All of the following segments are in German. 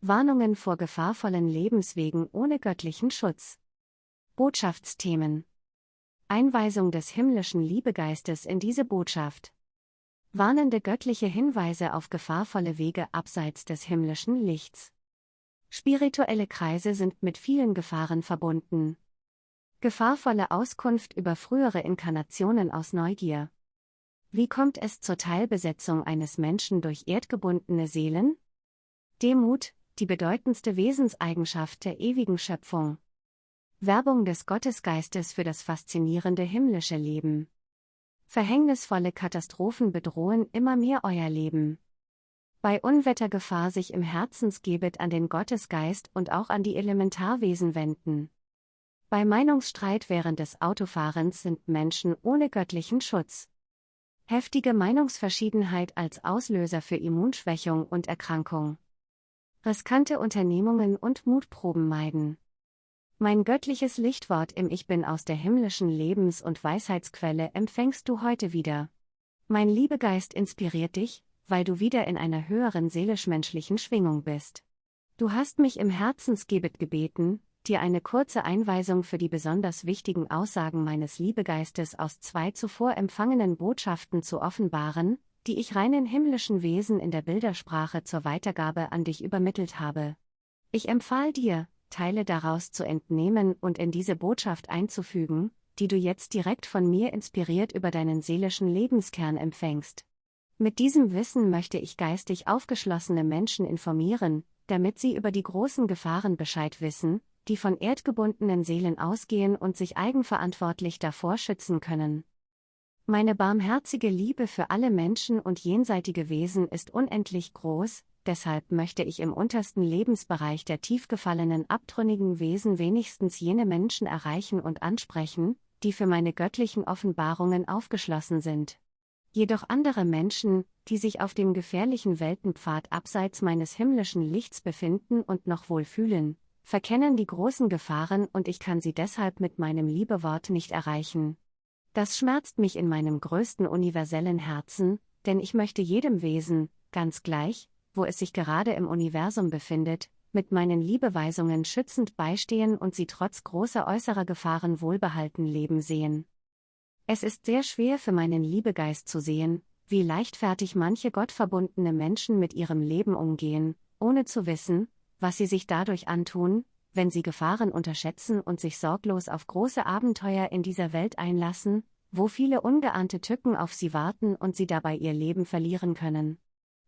Warnungen vor gefahrvollen Lebenswegen ohne göttlichen Schutz. Botschaftsthemen. Einweisung des himmlischen Liebegeistes in diese Botschaft. Warnende göttliche Hinweise auf gefahrvolle Wege abseits des himmlischen Lichts. Spirituelle Kreise sind mit vielen Gefahren verbunden. Gefahrvolle Auskunft über frühere Inkarnationen aus Neugier. Wie kommt es zur Teilbesetzung eines Menschen durch erdgebundene Seelen? Demut, die bedeutendste Wesenseigenschaft der ewigen Schöpfung. Werbung des Gottesgeistes für das faszinierende himmlische Leben. Verhängnisvolle Katastrophen bedrohen immer mehr euer Leben. Bei Unwettergefahr sich im Herzensgebet an den Gottesgeist und auch an die Elementarwesen wenden. Bei Meinungsstreit während des Autofahrens sind Menschen ohne göttlichen Schutz. Heftige Meinungsverschiedenheit als Auslöser für Immunschwächung und Erkrankung riskante Unternehmungen und Mutproben meiden. Mein göttliches Lichtwort im Ich Bin aus der himmlischen Lebens- und Weisheitsquelle empfängst du heute wieder. Mein Liebegeist inspiriert dich, weil du wieder in einer höheren seelisch-menschlichen Schwingung bist. Du hast mich im Herzensgebet gebeten, dir eine kurze Einweisung für die besonders wichtigen Aussagen meines Liebegeistes aus zwei zuvor empfangenen Botschaften zu offenbaren, die ich reinen himmlischen Wesen in der Bildersprache zur Weitergabe an dich übermittelt habe. Ich empfahl dir, Teile daraus zu entnehmen und in diese Botschaft einzufügen, die du jetzt direkt von mir inspiriert über deinen seelischen Lebenskern empfängst. Mit diesem Wissen möchte ich geistig aufgeschlossene Menschen informieren, damit sie über die großen Gefahren Bescheid wissen, die von erdgebundenen Seelen ausgehen und sich eigenverantwortlich davor schützen können. Meine barmherzige Liebe für alle Menschen und jenseitige Wesen ist unendlich groß, deshalb möchte ich im untersten Lebensbereich der tiefgefallenen abtrünnigen Wesen wenigstens jene Menschen erreichen und ansprechen, die für meine göttlichen Offenbarungen aufgeschlossen sind. Jedoch andere Menschen, die sich auf dem gefährlichen Weltenpfad abseits meines himmlischen Lichts befinden und noch wohl fühlen, verkennen die großen Gefahren und ich kann sie deshalb mit meinem Liebewort nicht erreichen. Das schmerzt mich in meinem größten universellen Herzen, denn ich möchte jedem Wesen, ganz gleich, wo es sich gerade im Universum befindet, mit meinen Liebeweisungen schützend beistehen und sie trotz großer äußerer Gefahren wohlbehalten leben sehen. Es ist sehr schwer für meinen Liebegeist zu sehen, wie leichtfertig manche gottverbundene Menschen mit ihrem Leben umgehen, ohne zu wissen, was sie sich dadurch antun, wenn sie Gefahren unterschätzen und sich sorglos auf große Abenteuer in dieser Welt einlassen, wo viele ungeahnte Tücken auf sie warten und sie dabei ihr Leben verlieren können.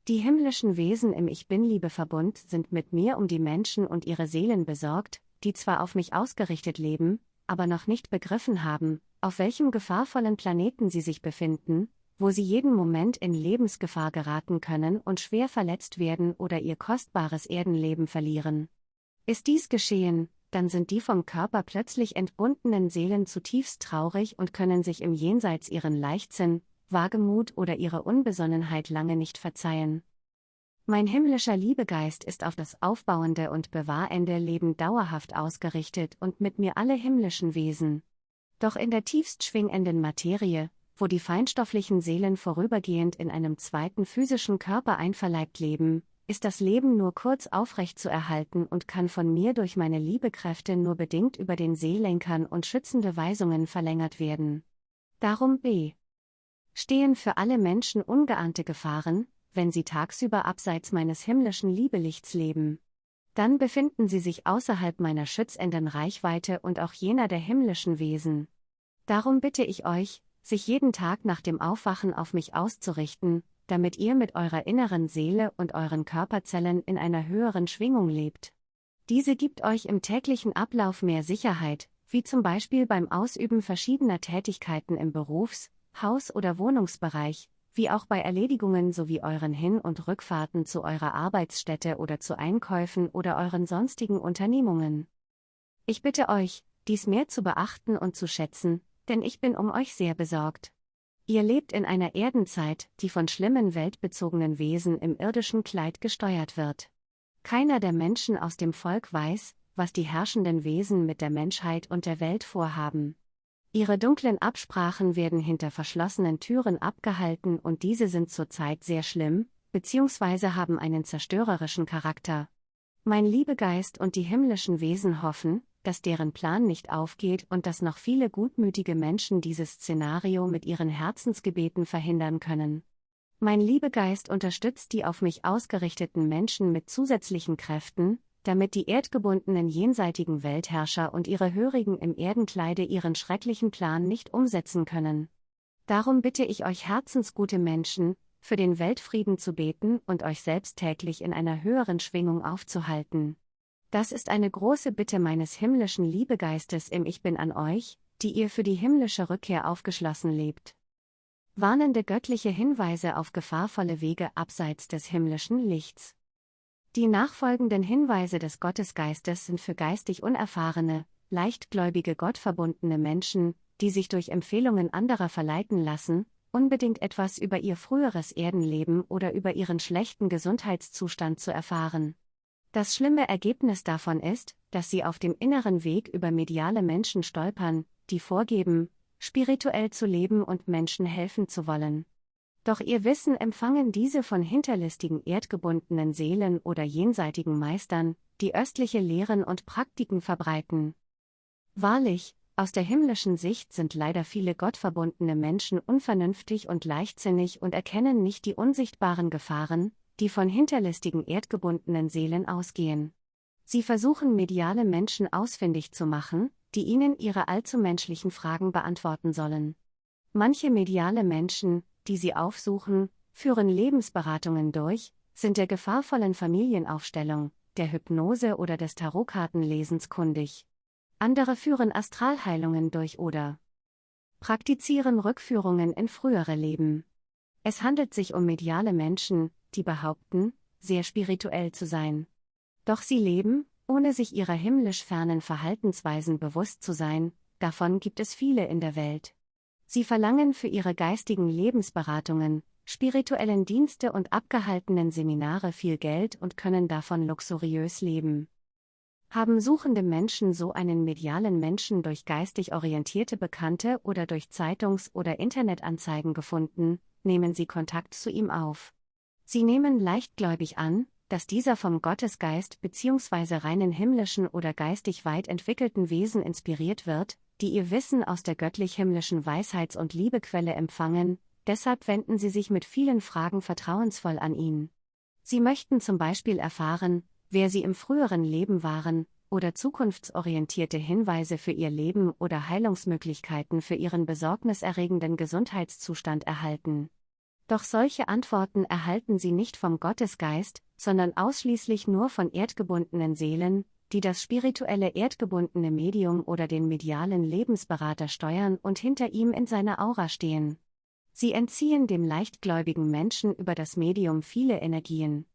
Die himmlischen Wesen im Ich Bin-Liebe-Verbund sind mit mir um die Menschen und ihre Seelen besorgt, die zwar auf mich ausgerichtet leben, aber noch nicht begriffen haben, auf welchem gefahrvollen Planeten sie sich befinden, wo sie jeden Moment in Lebensgefahr geraten können und schwer verletzt werden oder ihr kostbares Erdenleben verlieren. Ist dies geschehen, dann sind die vom Körper plötzlich entbundenen Seelen zutiefst traurig und können sich im Jenseits ihren Leichtsinn, Wagemut oder ihre Unbesonnenheit lange nicht verzeihen. Mein himmlischer Liebegeist ist auf das aufbauende und bewahrende Leben dauerhaft ausgerichtet und mit mir alle himmlischen Wesen. Doch in der tiefst schwingenden Materie, wo die feinstofflichen Seelen vorübergehend in einem zweiten physischen Körper einverleibt leben, ist das Leben nur kurz aufrecht zu erhalten und kann von mir durch meine Liebekräfte nur bedingt über den Seelenkern und schützende Weisungen verlängert werden. Darum b. Stehen für alle Menschen ungeahnte Gefahren, wenn sie tagsüber abseits meines himmlischen Liebelichts leben. Dann befinden sie sich außerhalb meiner schützenden Reichweite und auch jener der himmlischen Wesen. Darum bitte ich euch, sich jeden Tag nach dem Aufwachen auf mich auszurichten, damit ihr mit eurer inneren Seele und euren Körperzellen in einer höheren Schwingung lebt. Diese gibt euch im täglichen Ablauf mehr Sicherheit, wie zum Beispiel beim Ausüben verschiedener Tätigkeiten im Berufs-, Haus- oder Wohnungsbereich, wie auch bei Erledigungen sowie euren Hin- und Rückfahrten zu eurer Arbeitsstätte oder zu Einkäufen oder euren sonstigen Unternehmungen. Ich bitte euch, dies mehr zu beachten und zu schätzen, denn ich bin um euch sehr besorgt. Ihr lebt in einer Erdenzeit, die von schlimmen weltbezogenen Wesen im irdischen Kleid gesteuert wird. Keiner der Menschen aus dem Volk weiß, was die herrschenden Wesen mit der Menschheit und der Welt vorhaben. Ihre dunklen Absprachen werden hinter verschlossenen Türen abgehalten und diese sind zurzeit sehr schlimm, beziehungsweise haben einen zerstörerischen Charakter. Mein Liebegeist und die himmlischen Wesen hoffen, dass deren Plan nicht aufgeht und dass noch viele gutmütige Menschen dieses Szenario mit ihren Herzensgebeten verhindern können. Mein Liebegeist unterstützt die auf mich ausgerichteten Menschen mit zusätzlichen Kräften, damit die erdgebundenen jenseitigen Weltherrscher und ihre Hörigen im Erdenkleide ihren schrecklichen Plan nicht umsetzen können. Darum bitte ich euch herzensgute Menschen, für den Weltfrieden zu beten und euch selbst täglich in einer höheren Schwingung aufzuhalten. Das ist eine große Bitte meines himmlischen Liebegeistes im Ich bin an euch, die ihr für die himmlische Rückkehr aufgeschlossen lebt. Warnende göttliche Hinweise auf gefahrvolle Wege abseits des himmlischen Lichts. Die nachfolgenden Hinweise des Gottesgeistes sind für geistig unerfahrene, leichtgläubige gottverbundene Menschen, die sich durch Empfehlungen anderer verleiten lassen, unbedingt etwas über ihr früheres Erdenleben oder über ihren schlechten Gesundheitszustand zu erfahren. Das schlimme Ergebnis davon ist, dass sie auf dem inneren Weg über mediale Menschen stolpern, die vorgeben, spirituell zu leben und Menschen helfen zu wollen. Doch ihr Wissen empfangen diese von hinterlistigen erdgebundenen Seelen oder jenseitigen Meistern, die östliche Lehren und Praktiken verbreiten. Wahrlich, aus der himmlischen Sicht sind leider viele gottverbundene Menschen unvernünftig und leichtsinnig und erkennen nicht die unsichtbaren Gefahren, die von hinterlistigen erdgebundenen Seelen ausgehen. Sie versuchen mediale Menschen ausfindig zu machen, die ihnen ihre allzu menschlichen Fragen beantworten sollen. Manche mediale Menschen, die sie aufsuchen, führen Lebensberatungen durch, sind der gefahrvollen Familienaufstellung, der Hypnose oder des Tarotkartenlesens kundig. Andere führen Astralheilungen durch oder praktizieren Rückführungen in frühere Leben. Es handelt sich um mediale Menschen, die behaupten, sehr spirituell zu sein. Doch sie leben, ohne sich ihrer himmlisch fernen Verhaltensweisen bewusst zu sein, davon gibt es viele in der Welt. Sie verlangen für ihre geistigen Lebensberatungen, spirituellen Dienste und abgehaltenen Seminare viel Geld und können davon luxuriös leben. Haben suchende Menschen so einen medialen Menschen durch geistig orientierte Bekannte oder durch Zeitungs- oder Internetanzeigen gefunden, nehmen sie Kontakt zu ihm auf. Sie nehmen leichtgläubig an, dass dieser vom Gottesgeist bzw. reinen himmlischen oder geistig weit entwickelten Wesen inspiriert wird, die ihr Wissen aus der göttlich-himmlischen Weisheits- und Liebequelle empfangen, deshalb wenden sie sich mit vielen Fragen vertrauensvoll an ihn. Sie möchten zum Beispiel erfahren, wer sie im früheren Leben waren, oder zukunftsorientierte Hinweise für ihr Leben oder Heilungsmöglichkeiten für ihren besorgniserregenden Gesundheitszustand erhalten. Doch solche Antworten erhalten sie nicht vom Gottesgeist, sondern ausschließlich nur von erdgebundenen Seelen, die das spirituelle erdgebundene Medium oder den medialen Lebensberater steuern und hinter ihm in seiner Aura stehen. Sie entziehen dem leichtgläubigen Menschen über das Medium viele Energien.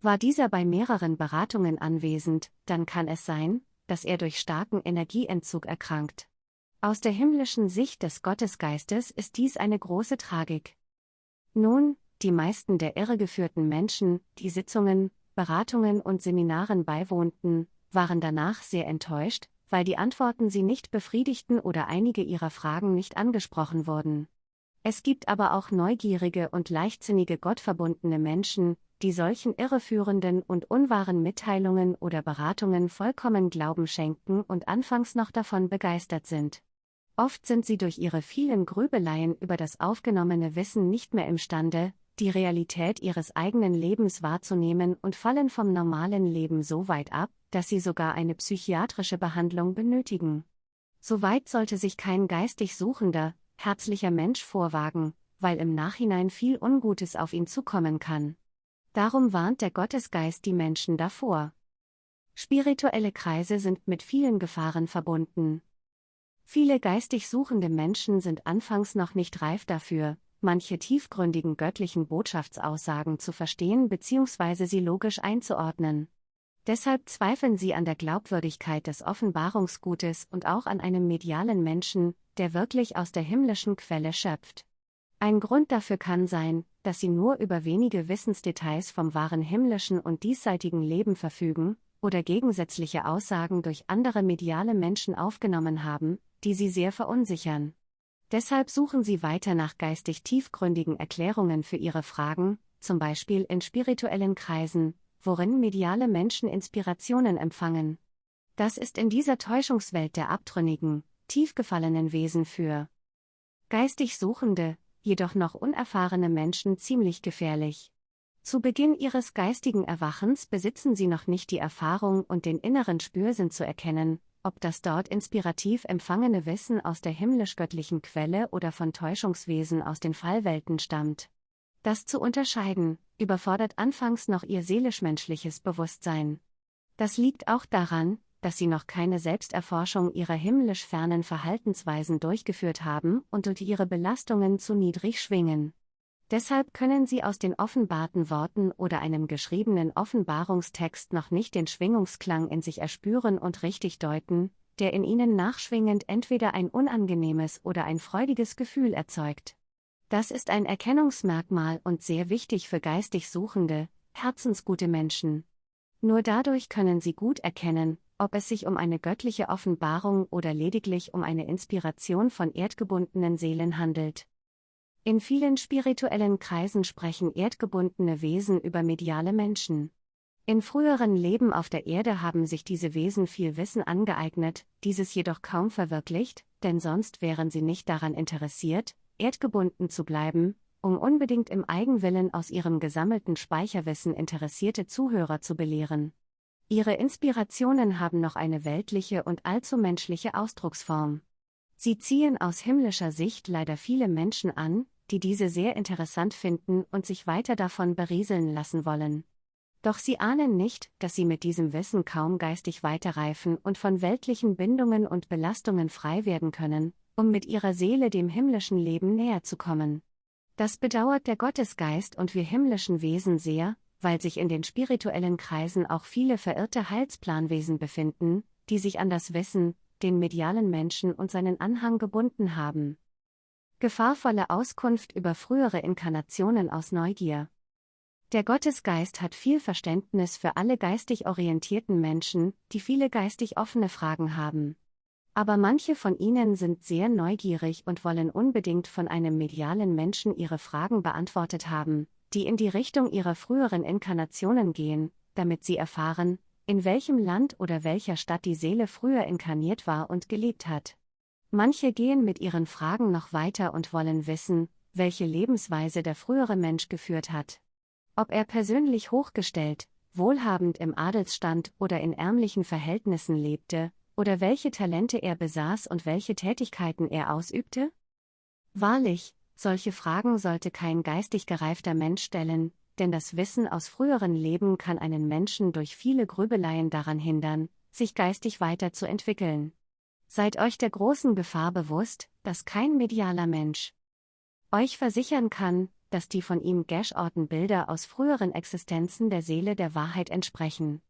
War dieser bei mehreren Beratungen anwesend, dann kann es sein, dass er durch starken Energieentzug erkrankt. Aus der himmlischen Sicht des Gottesgeistes ist dies eine große Tragik. Nun, die meisten der irregeführten Menschen, die Sitzungen, Beratungen und Seminaren beiwohnten, waren danach sehr enttäuscht, weil die Antworten sie nicht befriedigten oder einige ihrer Fragen nicht angesprochen wurden. Es gibt aber auch neugierige und leichtsinnige gottverbundene Menschen, die solchen irreführenden und unwahren Mitteilungen oder Beratungen vollkommen Glauben schenken und anfangs noch davon begeistert sind. Oft sind sie durch ihre vielen Grübeleien über das aufgenommene Wissen nicht mehr imstande, die Realität ihres eigenen Lebens wahrzunehmen und fallen vom normalen Leben so weit ab, dass sie sogar eine psychiatrische Behandlung benötigen. Soweit sollte sich kein geistig suchender, herzlicher Mensch vorwagen, weil im Nachhinein viel Ungutes auf ihn zukommen kann. Darum warnt der Gottesgeist die Menschen davor. Spirituelle Kreise sind mit vielen Gefahren verbunden, Viele geistig suchende Menschen sind anfangs noch nicht reif dafür, manche tiefgründigen göttlichen Botschaftsaussagen zu verstehen bzw. sie logisch einzuordnen. Deshalb zweifeln sie an der Glaubwürdigkeit des Offenbarungsgutes und auch an einem medialen Menschen, der wirklich aus der himmlischen Quelle schöpft. Ein Grund dafür kann sein, dass sie nur über wenige Wissensdetails vom wahren himmlischen und diesseitigen Leben verfügen, oder gegensätzliche Aussagen durch andere mediale Menschen aufgenommen haben, die sie sehr verunsichern. Deshalb suchen sie weiter nach geistig tiefgründigen Erklärungen für ihre Fragen, zum Beispiel in spirituellen Kreisen, worin mediale Menschen Inspirationen empfangen. Das ist in dieser Täuschungswelt der abtrünnigen, tiefgefallenen Wesen für geistig Suchende, jedoch noch unerfahrene Menschen ziemlich gefährlich. Zu Beginn ihres geistigen Erwachens besitzen sie noch nicht die Erfahrung und den inneren Spürsinn zu erkennen, ob das dort inspirativ empfangene Wissen aus der himmlisch-göttlichen Quelle oder von Täuschungswesen aus den Fallwelten stammt. Das zu unterscheiden, überfordert anfangs noch ihr seelisch-menschliches Bewusstsein. Das liegt auch daran, dass sie noch keine Selbsterforschung ihrer himmlisch fernen Verhaltensweisen durchgeführt haben und durch ihre Belastungen zu niedrig schwingen. Deshalb können sie aus den offenbarten Worten oder einem geschriebenen Offenbarungstext noch nicht den Schwingungsklang in sich erspüren und richtig deuten, der in ihnen nachschwingend entweder ein unangenehmes oder ein freudiges Gefühl erzeugt. Das ist ein Erkennungsmerkmal und sehr wichtig für geistig suchende, herzensgute Menschen. Nur dadurch können sie gut erkennen, ob es sich um eine göttliche Offenbarung oder lediglich um eine Inspiration von erdgebundenen Seelen handelt. In vielen spirituellen Kreisen sprechen erdgebundene Wesen über mediale Menschen. In früheren Leben auf der Erde haben sich diese Wesen viel Wissen angeeignet, dieses jedoch kaum verwirklicht, denn sonst wären sie nicht daran interessiert, erdgebunden zu bleiben, um unbedingt im Eigenwillen aus ihrem gesammelten Speicherwissen interessierte Zuhörer zu belehren. Ihre Inspirationen haben noch eine weltliche und allzu menschliche Ausdrucksform. Sie ziehen aus himmlischer Sicht leider viele Menschen an, die diese sehr interessant finden und sich weiter davon berieseln lassen wollen. Doch sie ahnen nicht, dass sie mit diesem Wissen kaum geistig weiterreifen und von weltlichen Bindungen und Belastungen frei werden können, um mit ihrer Seele dem himmlischen Leben näher zu kommen. Das bedauert der Gottesgeist und wir himmlischen Wesen sehr, weil sich in den spirituellen Kreisen auch viele verirrte Heilsplanwesen befinden, die sich an das Wissen, den medialen Menschen und seinen Anhang gebunden haben. Gefahrvolle Auskunft über frühere Inkarnationen aus Neugier. Der Gottesgeist hat viel Verständnis für alle geistig orientierten Menschen, die viele geistig offene Fragen haben. Aber manche von ihnen sind sehr neugierig und wollen unbedingt von einem medialen Menschen ihre Fragen beantwortet haben, die in die Richtung ihrer früheren Inkarnationen gehen, damit sie erfahren, in welchem Land oder welcher Stadt die Seele früher inkarniert war und gelebt hat. Manche gehen mit ihren Fragen noch weiter und wollen wissen, welche Lebensweise der frühere Mensch geführt hat. Ob er persönlich hochgestellt, wohlhabend im Adelsstand oder in ärmlichen Verhältnissen lebte, oder welche Talente er besaß und welche Tätigkeiten er ausübte? Wahrlich, solche Fragen sollte kein geistig gereifter Mensch stellen, denn das Wissen aus früheren Leben kann einen Menschen durch viele Grübeleien daran hindern, sich geistig weiterzuentwickeln. Seid euch der großen Gefahr bewusst, dass kein medialer Mensch euch versichern kann, dass die von ihm geschorten Bilder aus früheren Existenzen der Seele der Wahrheit entsprechen.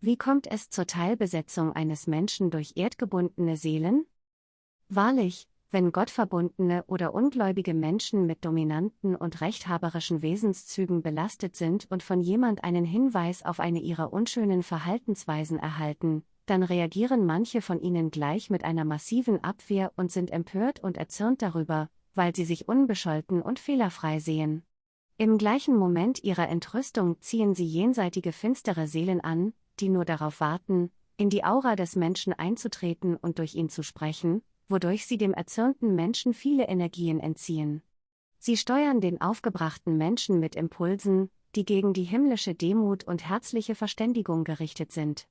Wie kommt es zur Teilbesetzung eines Menschen durch erdgebundene Seelen? Wahrlich, wenn gottverbundene oder ungläubige Menschen mit dominanten und rechthaberischen Wesenszügen belastet sind und von jemand einen Hinweis auf eine ihrer unschönen Verhaltensweisen erhalten, dann reagieren manche von ihnen gleich mit einer massiven Abwehr und sind empört und erzürnt darüber, weil sie sich unbescholten und fehlerfrei sehen. Im gleichen Moment ihrer Entrüstung ziehen sie jenseitige finstere Seelen an, die nur darauf warten, in die Aura des Menschen einzutreten und durch ihn zu sprechen, wodurch sie dem erzürnten Menschen viele Energien entziehen. Sie steuern den aufgebrachten Menschen mit Impulsen, die gegen die himmlische Demut und herzliche Verständigung gerichtet sind.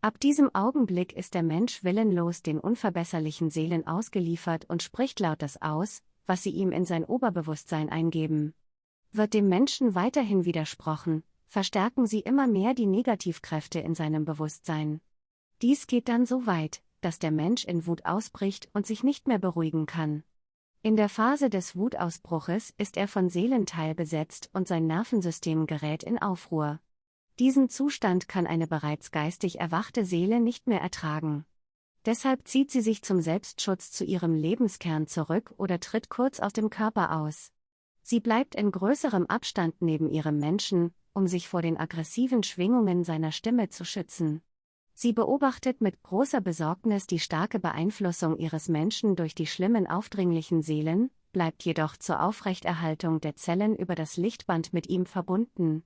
Ab diesem Augenblick ist der Mensch willenlos den unverbesserlichen Seelen ausgeliefert und spricht laut das aus, was sie ihm in sein Oberbewusstsein eingeben. Wird dem Menschen weiterhin widersprochen, verstärken sie immer mehr die Negativkräfte in seinem Bewusstsein. Dies geht dann so weit, dass der Mensch in Wut ausbricht und sich nicht mehr beruhigen kann. In der Phase des Wutausbruches ist er von Seelenteil besetzt und sein Nervensystem gerät in Aufruhr. Diesen Zustand kann eine bereits geistig erwachte Seele nicht mehr ertragen. Deshalb zieht sie sich zum Selbstschutz zu ihrem Lebenskern zurück oder tritt kurz aus dem Körper aus. Sie bleibt in größerem Abstand neben ihrem Menschen, um sich vor den aggressiven Schwingungen seiner Stimme zu schützen. Sie beobachtet mit großer Besorgnis die starke Beeinflussung ihres Menschen durch die schlimmen aufdringlichen Seelen, bleibt jedoch zur Aufrechterhaltung der Zellen über das Lichtband mit ihm verbunden.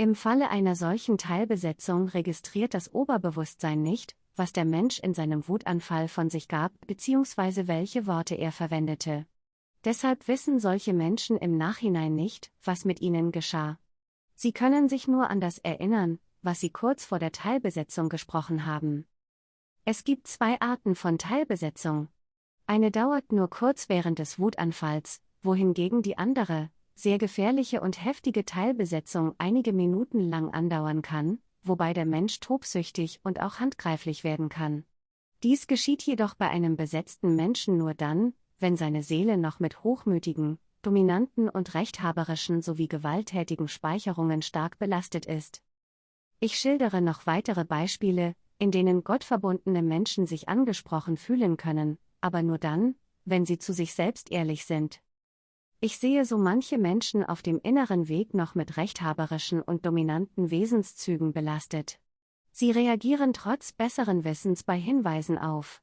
Im Falle einer solchen Teilbesetzung registriert das Oberbewusstsein nicht, was der Mensch in seinem Wutanfall von sich gab bzw. welche Worte er verwendete. Deshalb wissen solche Menschen im Nachhinein nicht, was mit ihnen geschah. Sie können sich nur an das erinnern, was sie kurz vor der Teilbesetzung gesprochen haben. Es gibt zwei Arten von Teilbesetzung. Eine dauert nur kurz während des Wutanfalls, wohingegen die andere, sehr gefährliche und heftige Teilbesetzung einige Minuten lang andauern kann, wobei der Mensch tobsüchtig und auch handgreiflich werden kann. Dies geschieht jedoch bei einem besetzten Menschen nur dann, wenn seine Seele noch mit hochmütigen, dominanten und rechthaberischen sowie gewalttätigen Speicherungen stark belastet ist. Ich schildere noch weitere Beispiele, in denen gottverbundene Menschen sich angesprochen fühlen können, aber nur dann, wenn sie zu sich selbst ehrlich sind. Ich sehe so manche Menschen auf dem inneren Weg noch mit rechthaberischen und dominanten Wesenszügen belastet. Sie reagieren trotz besseren Wissens bei Hinweisen auf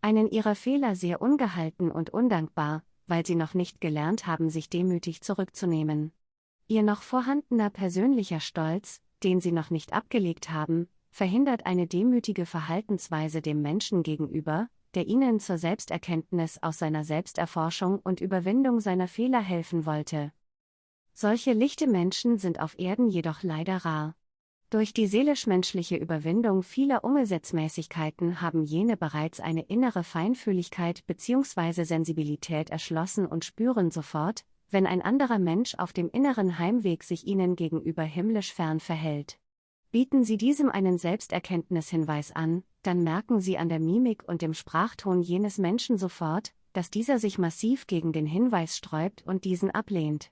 einen ihrer Fehler sehr ungehalten und undankbar, weil sie noch nicht gelernt haben, sich demütig zurückzunehmen. Ihr noch vorhandener persönlicher Stolz, den sie noch nicht abgelegt haben, verhindert eine demütige Verhaltensweise dem Menschen gegenüber, der ihnen zur Selbsterkenntnis aus seiner Selbsterforschung und Überwindung seiner Fehler helfen wollte. Solche lichte Menschen sind auf Erden jedoch leider rar. Durch die seelisch-menschliche Überwindung vieler Umgesetzmäßigkeiten haben jene bereits eine innere Feinfühligkeit bzw. Sensibilität erschlossen und spüren sofort, wenn ein anderer Mensch auf dem inneren Heimweg sich ihnen gegenüber himmlisch fern verhält. Bieten Sie diesem einen Selbsterkenntnishinweis an, dann merken Sie an der Mimik und dem Sprachton jenes Menschen sofort, dass dieser sich massiv gegen den Hinweis sträubt und diesen ablehnt.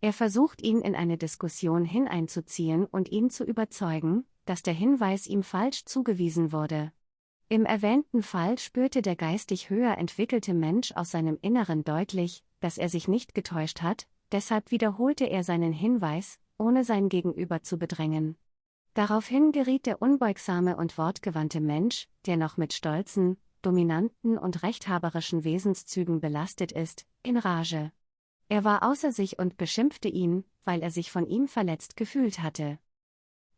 Er versucht ihn in eine Diskussion hineinzuziehen und ihn zu überzeugen, dass der Hinweis ihm falsch zugewiesen wurde. Im erwähnten Fall spürte der geistig höher entwickelte Mensch aus seinem Inneren deutlich, dass er sich nicht getäuscht hat, deshalb wiederholte er seinen Hinweis, ohne sein Gegenüber zu bedrängen. Daraufhin geriet der unbeugsame und wortgewandte Mensch, der noch mit stolzen, dominanten und rechthaberischen Wesenszügen belastet ist, in Rage. Er war außer sich und beschimpfte ihn, weil er sich von ihm verletzt gefühlt hatte.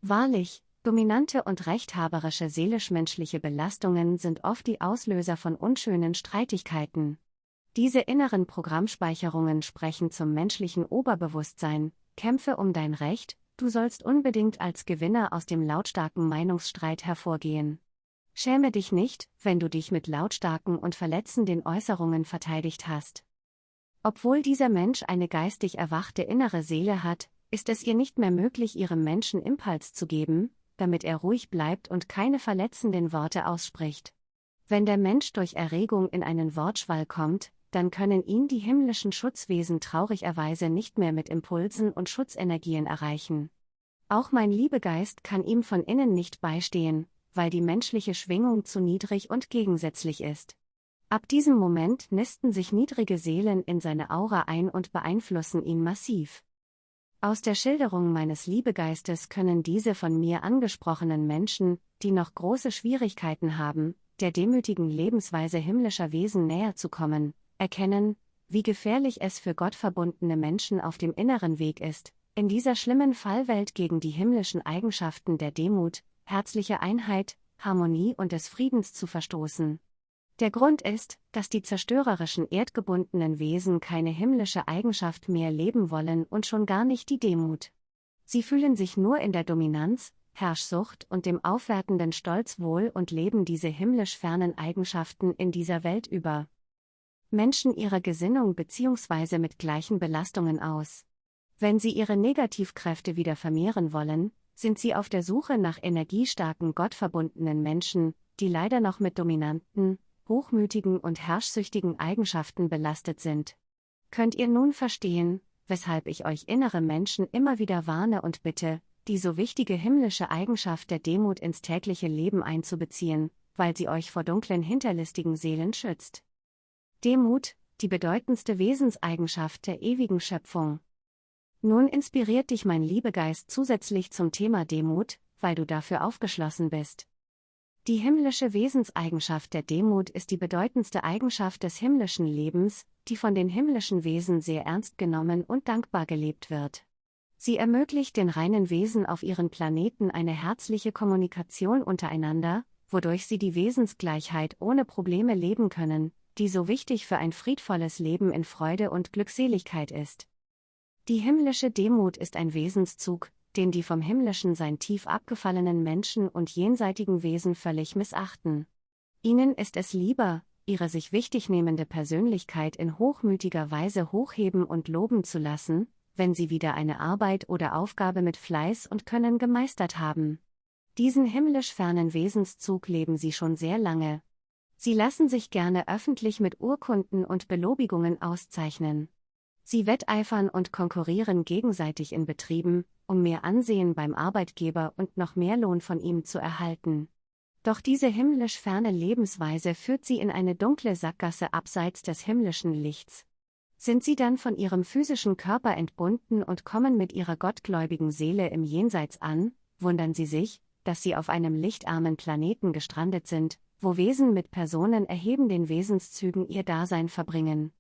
Wahrlich, dominante und rechthaberische seelisch-menschliche Belastungen sind oft die Auslöser von unschönen Streitigkeiten. Diese inneren Programmspeicherungen sprechen zum menschlichen Oberbewusstsein, kämpfe um dein Recht, du sollst unbedingt als Gewinner aus dem lautstarken Meinungsstreit hervorgehen. Schäme dich nicht, wenn du dich mit lautstarken und verletzenden Äußerungen verteidigt hast. Obwohl dieser Mensch eine geistig erwachte innere Seele hat, ist es ihr nicht mehr möglich, ihrem Menschen Impuls zu geben, damit er ruhig bleibt und keine verletzenden Worte ausspricht. Wenn der Mensch durch Erregung in einen Wortschwall kommt, dann können ihn die himmlischen Schutzwesen traurigerweise nicht mehr mit Impulsen und Schutzenergien erreichen. Auch mein Liebegeist kann ihm von innen nicht beistehen, weil die menschliche Schwingung zu niedrig und gegensätzlich ist. Ab diesem Moment nisten sich niedrige Seelen in seine Aura ein und beeinflussen ihn massiv. Aus der Schilderung meines Liebegeistes können diese von mir angesprochenen Menschen, die noch große Schwierigkeiten haben, der demütigen Lebensweise himmlischer Wesen näher zu kommen, erkennen, wie gefährlich es für gottverbundene Menschen auf dem inneren Weg ist, in dieser schlimmen Fallwelt gegen die himmlischen Eigenschaften der Demut, herzliche Einheit, Harmonie und des Friedens zu verstoßen. Der Grund ist, dass die zerstörerischen erdgebundenen Wesen keine himmlische Eigenschaft mehr leben wollen und schon gar nicht die Demut. Sie fühlen sich nur in der Dominanz, Herrschsucht und dem aufwertenden Stolz wohl und leben diese himmlisch fernen Eigenschaften in dieser Welt über. Menschen ihrer Gesinnung bzw. mit gleichen Belastungen aus. Wenn sie ihre Negativkräfte wieder vermehren wollen, sind sie auf der Suche nach energiestarken gottverbundenen Menschen, die leider noch mit dominanten, hochmütigen und herrschsüchtigen Eigenschaften belastet sind. Könnt ihr nun verstehen, weshalb ich euch innere Menschen immer wieder warne und bitte, die so wichtige himmlische Eigenschaft der Demut ins tägliche Leben einzubeziehen, weil sie euch vor dunklen hinterlistigen Seelen schützt. Demut, die bedeutendste Wesenseigenschaft der ewigen Schöpfung. Nun inspiriert dich mein Liebegeist zusätzlich zum Thema Demut, weil du dafür aufgeschlossen bist. Die himmlische Wesenseigenschaft der Demut ist die bedeutendste Eigenschaft des himmlischen Lebens, die von den himmlischen Wesen sehr ernst genommen und dankbar gelebt wird. Sie ermöglicht den reinen Wesen auf ihren Planeten eine herzliche Kommunikation untereinander, wodurch sie die Wesensgleichheit ohne Probleme leben können, die so wichtig für ein friedvolles Leben in Freude und Glückseligkeit ist. Die himmlische Demut ist ein Wesenszug, den die vom himmlischen Sein tief abgefallenen Menschen und jenseitigen Wesen völlig missachten. Ihnen ist es lieber, ihre sich wichtignehmende Persönlichkeit in hochmütiger Weise hochheben und loben zu lassen, wenn sie wieder eine Arbeit oder Aufgabe mit Fleiß und Können gemeistert haben. Diesen himmlisch fernen Wesenszug leben sie schon sehr lange. Sie lassen sich gerne öffentlich mit Urkunden und Belobigungen auszeichnen. Sie wetteifern und konkurrieren gegenseitig in Betrieben, um mehr Ansehen beim Arbeitgeber und noch mehr Lohn von ihm zu erhalten. Doch diese himmlisch ferne Lebensweise führt sie in eine dunkle Sackgasse abseits des himmlischen Lichts. Sind sie dann von ihrem physischen Körper entbunden und kommen mit ihrer gottgläubigen Seele im Jenseits an, wundern sie sich, dass sie auf einem lichtarmen Planeten gestrandet sind, wo Wesen mit Personen erheben den Wesenszügen ihr Dasein verbringen.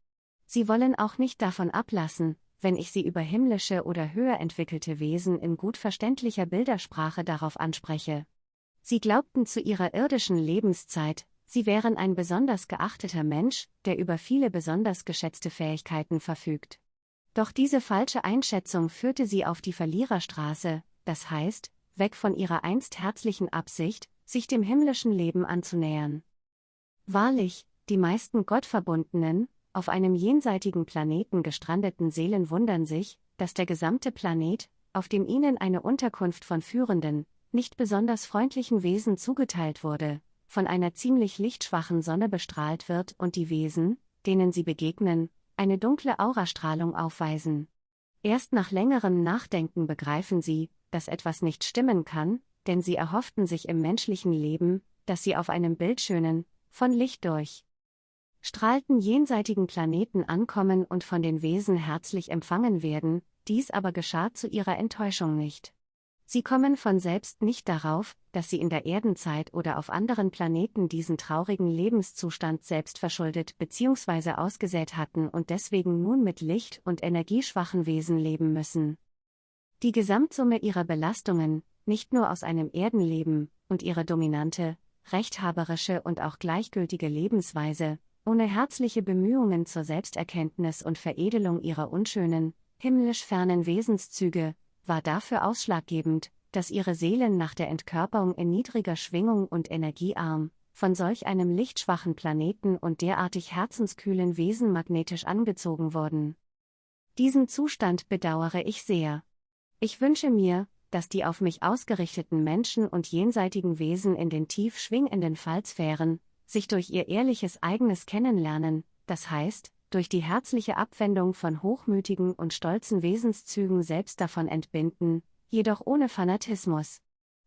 Sie wollen auch nicht davon ablassen, wenn ich sie über himmlische oder höher entwickelte Wesen in gut verständlicher Bildersprache darauf anspreche. Sie glaubten zu ihrer irdischen Lebenszeit, sie wären ein besonders geachteter Mensch, der über viele besonders geschätzte Fähigkeiten verfügt. Doch diese falsche Einschätzung führte sie auf die Verliererstraße, das heißt, weg von ihrer einst herzlichen Absicht, sich dem himmlischen Leben anzunähern. Wahrlich, die meisten gottverbundenen, auf einem jenseitigen Planeten gestrandeten Seelen wundern sich, dass der gesamte Planet, auf dem ihnen eine Unterkunft von führenden, nicht besonders freundlichen Wesen zugeteilt wurde, von einer ziemlich lichtschwachen Sonne bestrahlt wird und die Wesen, denen sie begegnen, eine dunkle Aurastrahlung aufweisen. Erst nach längerem Nachdenken begreifen sie, dass etwas nicht stimmen kann, denn sie erhofften sich im menschlichen Leben, dass sie auf einem bildschönen, von Licht durch strahlten jenseitigen Planeten ankommen und von den Wesen herzlich empfangen werden, dies aber geschah zu ihrer Enttäuschung nicht. Sie kommen von selbst nicht darauf, dass sie in der Erdenzeit oder auf anderen Planeten diesen traurigen Lebenszustand selbst verschuldet bzw. ausgesät hatten und deswegen nun mit licht- und energieschwachen Wesen leben müssen. Die Gesamtsumme ihrer Belastungen, nicht nur aus einem Erdenleben, und ihre dominante, rechthaberische und auch gleichgültige Lebensweise, ohne herzliche Bemühungen zur Selbsterkenntnis und Veredelung ihrer unschönen, himmlisch fernen Wesenszüge, war dafür ausschlaggebend, dass ihre Seelen nach der Entkörperung in niedriger Schwingung und energiearm, von solch einem lichtschwachen Planeten und derartig herzenskühlen Wesen magnetisch angezogen wurden. Diesen Zustand bedauere ich sehr. Ich wünsche mir, dass die auf mich ausgerichteten Menschen und jenseitigen Wesen in den tief schwingenden Fallsphären, sich durch ihr ehrliches eigenes Kennenlernen, das heißt, durch die herzliche Abwendung von hochmütigen und stolzen Wesenszügen selbst davon entbinden, jedoch ohne Fanatismus.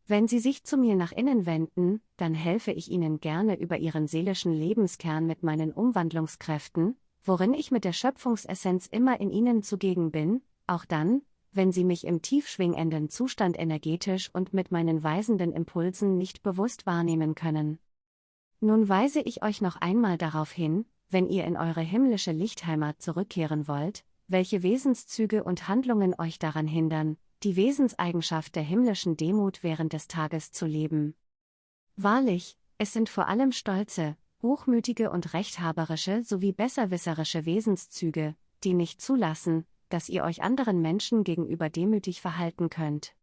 Wenn Sie sich zu mir nach innen wenden, dann helfe ich Ihnen gerne über Ihren seelischen Lebenskern mit meinen Umwandlungskräften, worin ich mit der Schöpfungsessenz immer in Ihnen zugegen bin, auch dann, wenn Sie mich im tiefschwingenden Zustand energetisch und mit meinen weisenden Impulsen nicht bewusst wahrnehmen können. Nun weise ich euch noch einmal darauf hin, wenn ihr in eure himmlische Lichtheimat zurückkehren wollt, welche Wesenszüge und Handlungen euch daran hindern, die Wesenseigenschaft der himmlischen Demut während des Tages zu leben. Wahrlich, es sind vor allem stolze, hochmütige und rechthaberische sowie besserwisserische Wesenszüge, die nicht zulassen, dass ihr euch anderen Menschen gegenüber demütig verhalten könnt.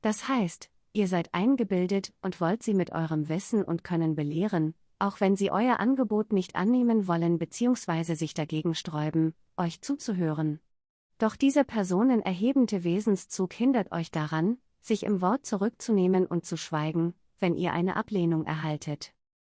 Das heißt, ihr seid eingebildet und wollt sie mit eurem Wissen und Können belehren, auch wenn sie euer Angebot nicht annehmen wollen bzw. sich dagegen sträuben, euch zuzuhören. Doch dieser personenerhebende Wesenszug hindert euch daran, sich im Wort zurückzunehmen und zu schweigen, wenn ihr eine Ablehnung erhaltet.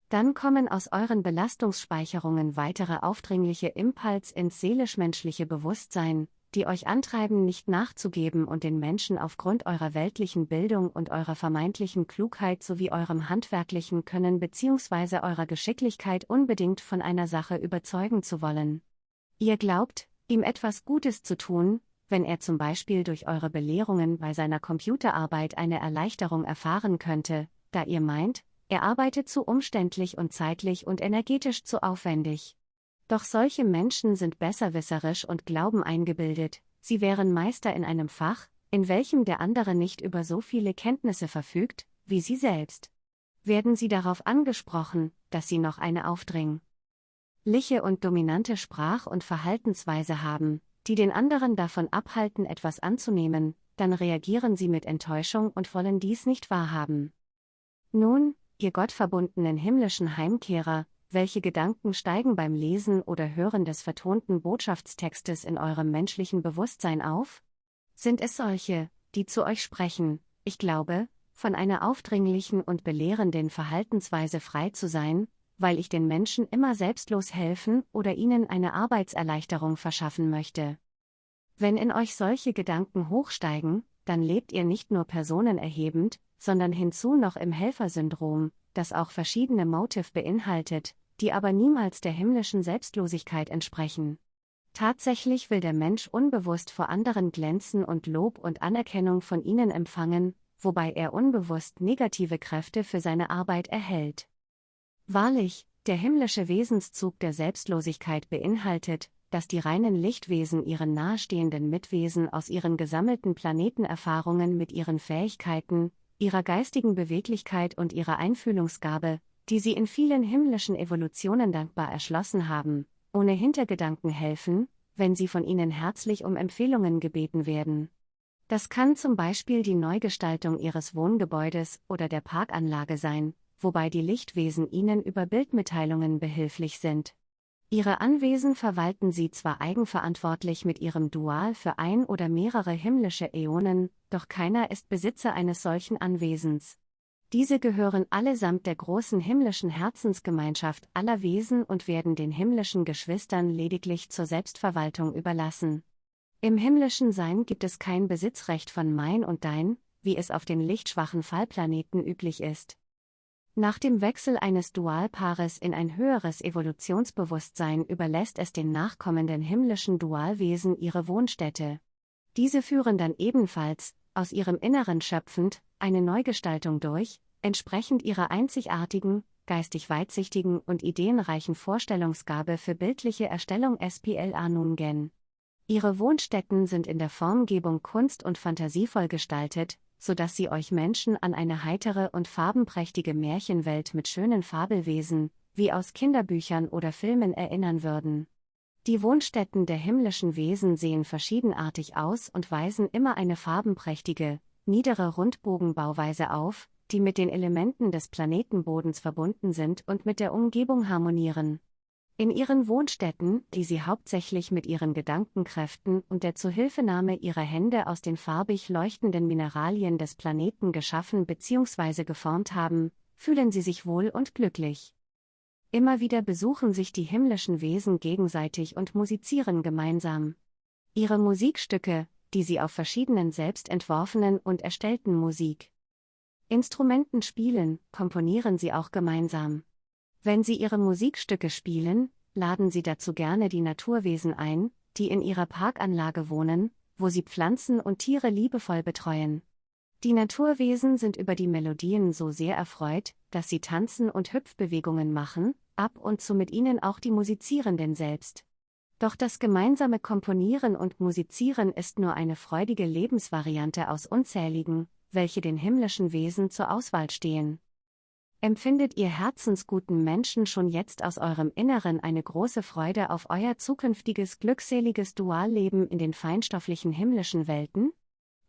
Dann kommen aus euren Belastungsspeicherungen weitere aufdringliche Impuls ins seelisch-menschliche Bewusstsein, die euch antreiben, nicht nachzugeben und den Menschen aufgrund eurer weltlichen Bildung und eurer vermeintlichen Klugheit sowie eurem handwerklichen Können bzw. eurer Geschicklichkeit unbedingt von einer Sache überzeugen zu wollen. Ihr glaubt, ihm etwas Gutes zu tun, wenn er zum Beispiel durch eure Belehrungen bei seiner Computerarbeit eine Erleichterung erfahren könnte, da ihr meint, er arbeitet zu umständlich und zeitlich und energetisch zu aufwendig. Doch solche Menschen sind besserwisserisch und glauben eingebildet, sie wären Meister in einem Fach, in welchem der andere nicht über so viele Kenntnisse verfügt, wie Sie selbst. Werden Sie darauf angesprochen, dass Sie noch eine aufdringliche und dominante Sprach- und Verhaltensweise haben, die den anderen davon abhalten, etwas anzunehmen, dann reagieren Sie mit Enttäuschung und wollen dies nicht wahrhaben. Nun, ihr gottverbundenen himmlischen Heimkehrer, welche Gedanken steigen beim Lesen oder Hören des vertonten Botschaftstextes in eurem menschlichen Bewusstsein auf? Sind es solche, die zu euch sprechen, ich glaube, von einer aufdringlichen und belehrenden Verhaltensweise frei zu sein, weil ich den Menschen immer selbstlos helfen oder ihnen eine Arbeitserleichterung verschaffen möchte. Wenn in euch solche Gedanken hochsteigen, dann lebt ihr nicht nur personenerhebend, sondern hinzu noch im Helfersyndrom, das auch verschiedene Motive beinhaltet, die aber niemals der himmlischen Selbstlosigkeit entsprechen. Tatsächlich will der Mensch unbewusst vor anderen glänzen und Lob und Anerkennung von ihnen empfangen, wobei er unbewusst negative Kräfte für seine Arbeit erhält. Wahrlich, der himmlische Wesenszug der Selbstlosigkeit beinhaltet, dass die reinen Lichtwesen ihren nahestehenden Mitwesen aus ihren gesammelten Planetenerfahrungen mit ihren Fähigkeiten, ihrer geistigen Beweglichkeit und ihrer Einfühlungsgabe, die sie in vielen himmlischen Evolutionen dankbar erschlossen haben, ohne Hintergedanken helfen, wenn sie von ihnen herzlich um Empfehlungen gebeten werden. Das kann zum Beispiel die Neugestaltung ihres Wohngebäudes oder der Parkanlage sein, wobei die Lichtwesen ihnen über Bildmitteilungen behilflich sind. Ihre Anwesen verwalten sie zwar eigenverantwortlich mit ihrem Dual für ein oder mehrere himmlische Äonen, doch keiner ist Besitzer eines solchen Anwesens. Diese gehören allesamt der großen himmlischen Herzensgemeinschaft aller Wesen und werden den himmlischen Geschwistern lediglich zur Selbstverwaltung überlassen. Im himmlischen Sein gibt es kein Besitzrecht von mein und dein, wie es auf den lichtschwachen Fallplaneten üblich ist. Nach dem Wechsel eines Dualpaares in ein höheres Evolutionsbewusstsein überlässt es den nachkommenden himmlischen Dualwesen ihre Wohnstätte. Diese führen dann ebenfalls, aus ihrem Inneren schöpfend, eine Neugestaltung durch, entsprechend ihrer einzigartigen, geistig weitsichtigen und ideenreichen Vorstellungsgabe für bildliche Erstellung SPLA Nungen. Ihre Wohnstätten sind in der Formgebung kunst- und fantasievoll gestaltet, so dass sie euch Menschen an eine heitere und farbenprächtige Märchenwelt mit schönen Fabelwesen, wie aus Kinderbüchern oder Filmen erinnern würden. Die Wohnstätten der himmlischen Wesen sehen verschiedenartig aus und weisen immer eine farbenprächtige, niedere Rundbogenbauweise auf, die mit den Elementen des Planetenbodens verbunden sind und mit der Umgebung harmonieren. In ihren Wohnstätten, die sie hauptsächlich mit ihren Gedankenkräften und der Zuhilfenahme ihrer Hände aus den farbig leuchtenden Mineralien des Planeten geschaffen bzw. geformt haben, fühlen sie sich wohl und glücklich. Immer wieder besuchen sich die himmlischen Wesen gegenseitig und musizieren gemeinsam. Ihre Musikstücke, die sie auf verschiedenen selbst entworfenen und erstellten Musik. Instrumenten spielen, komponieren sie auch gemeinsam. Wenn Sie Ihre Musikstücke spielen, laden Sie dazu gerne die Naturwesen ein, die in Ihrer Parkanlage wohnen, wo Sie Pflanzen und Tiere liebevoll betreuen. Die Naturwesen sind über die Melodien so sehr erfreut, dass sie tanzen und Hüpfbewegungen machen, ab und zu mit ihnen auch die Musizierenden selbst. Doch das gemeinsame Komponieren und Musizieren ist nur eine freudige Lebensvariante aus unzähligen, welche den himmlischen Wesen zur Auswahl stehen. Empfindet ihr herzensguten Menschen schon jetzt aus eurem Inneren eine große Freude auf euer zukünftiges glückseliges Dualleben in den feinstofflichen himmlischen Welten?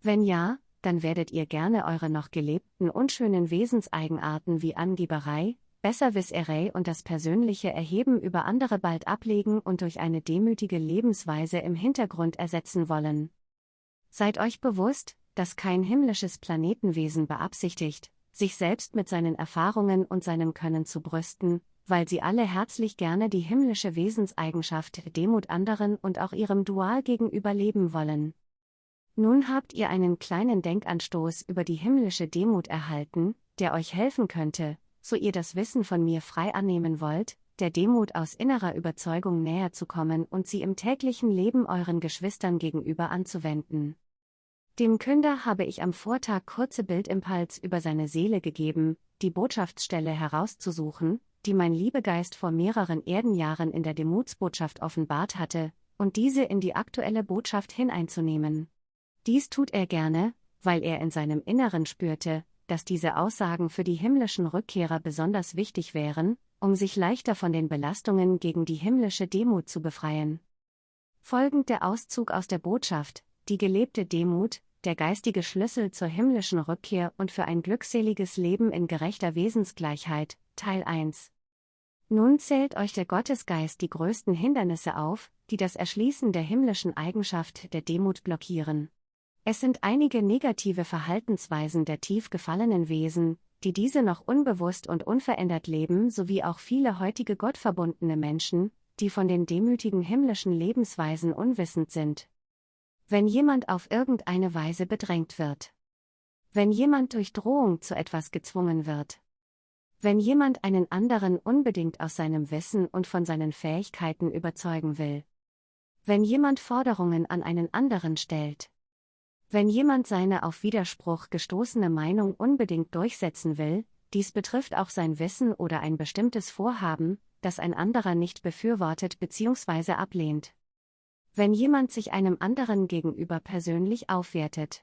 Wenn ja, dann werdet ihr gerne eure noch gelebten unschönen Wesenseigenarten wie Angeberei, Besserwisserei und das persönliche Erheben über andere bald ablegen und durch eine demütige Lebensweise im Hintergrund ersetzen wollen. Seid euch bewusst, dass kein himmlisches Planetenwesen beabsichtigt, sich selbst mit seinen Erfahrungen und seinem Können zu brüsten, weil sie alle herzlich gerne die himmlische Wesenseigenschaft Demut anderen und auch ihrem Dual gegenüber leben wollen. Nun habt ihr einen kleinen Denkanstoß über die himmlische Demut erhalten, der euch helfen könnte, so ihr das Wissen von mir frei annehmen wollt, der Demut aus innerer Überzeugung näher zu kommen und sie im täglichen Leben euren Geschwistern gegenüber anzuwenden. Dem Künder habe ich am Vortag kurze Bildimpuls über seine Seele gegeben, die Botschaftsstelle herauszusuchen, die mein Liebegeist vor mehreren Erdenjahren in der Demutsbotschaft offenbart hatte, und diese in die aktuelle Botschaft hineinzunehmen. Dies tut er gerne, weil er in seinem Inneren spürte, dass diese Aussagen für die himmlischen Rückkehrer besonders wichtig wären, um sich leichter von den Belastungen gegen die himmlische Demut zu befreien. Folgend der Auszug aus der Botschaft, die gelebte Demut, der geistige Schlüssel zur himmlischen Rückkehr und für ein glückseliges Leben in gerechter Wesensgleichheit, Teil 1. Nun zählt euch der Gottesgeist die größten Hindernisse auf, die das Erschließen der himmlischen Eigenschaft der Demut blockieren. Es sind einige negative Verhaltensweisen der tief gefallenen Wesen, die diese noch unbewusst und unverändert leben, sowie auch viele heutige gottverbundene Menschen, die von den demütigen himmlischen Lebensweisen unwissend sind. Wenn jemand auf irgendeine Weise bedrängt wird. Wenn jemand durch Drohung zu etwas gezwungen wird. Wenn jemand einen anderen unbedingt aus seinem Wissen und von seinen Fähigkeiten überzeugen will. Wenn jemand Forderungen an einen anderen stellt. Wenn jemand seine auf Widerspruch gestoßene Meinung unbedingt durchsetzen will, dies betrifft auch sein Wissen oder ein bestimmtes Vorhaben, das ein anderer nicht befürwortet bzw. ablehnt. Wenn jemand sich einem anderen gegenüber persönlich aufwertet.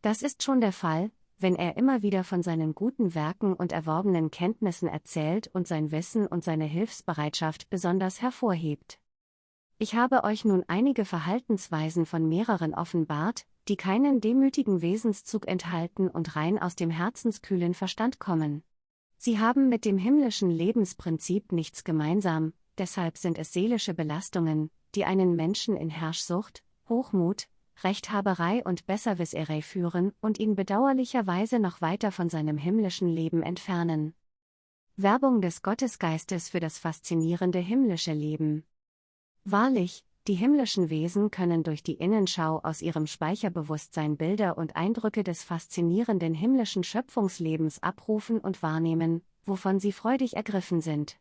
Das ist schon der Fall, wenn er immer wieder von seinen guten Werken und erworbenen Kenntnissen erzählt und sein Wissen und seine Hilfsbereitschaft besonders hervorhebt. Ich habe euch nun einige Verhaltensweisen von mehreren offenbart, die keinen demütigen Wesenszug enthalten und rein aus dem herzenskühlen Verstand kommen. Sie haben mit dem himmlischen Lebensprinzip nichts gemeinsam, deshalb sind es seelische Belastungen, die einen Menschen in Herrschsucht, Hochmut, Rechthaberei und Besserwisserei führen und ihn bedauerlicherweise noch weiter von seinem himmlischen Leben entfernen. Werbung des Gottesgeistes für das faszinierende himmlische Leben. Wahrlich, die himmlischen Wesen können durch die Innenschau aus ihrem Speicherbewusstsein Bilder und Eindrücke des faszinierenden himmlischen Schöpfungslebens abrufen und wahrnehmen, wovon sie freudig ergriffen sind.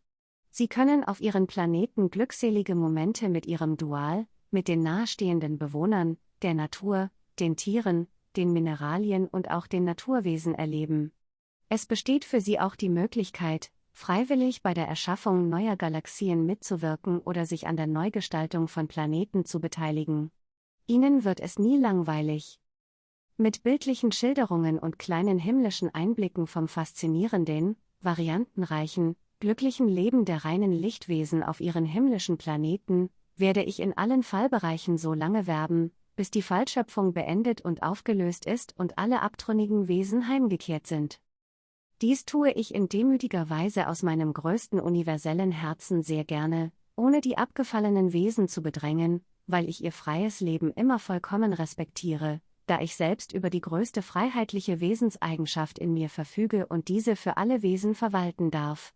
Sie können auf ihren Planeten glückselige Momente mit ihrem Dual, mit den nahestehenden Bewohnern, der Natur, den Tieren, den Mineralien und auch den Naturwesen erleben. Es besteht für sie auch die Möglichkeit, freiwillig bei der Erschaffung neuer Galaxien mitzuwirken oder sich an der Neugestaltung von Planeten zu beteiligen. Ihnen wird es nie langweilig. Mit bildlichen Schilderungen und kleinen himmlischen Einblicken vom faszinierenden, variantenreichen, glücklichen Leben der reinen Lichtwesen auf ihren himmlischen Planeten, werde ich in allen Fallbereichen so lange werben, bis die Fallschöpfung beendet und aufgelöst ist und alle abtrünnigen Wesen heimgekehrt sind. Dies tue ich in demütiger Weise aus meinem größten universellen Herzen sehr gerne, ohne die abgefallenen Wesen zu bedrängen, weil ich ihr freies Leben immer vollkommen respektiere, da ich selbst über die größte freiheitliche Wesenseigenschaft in mir verfüge und diese für alle Wesen verwalten darf.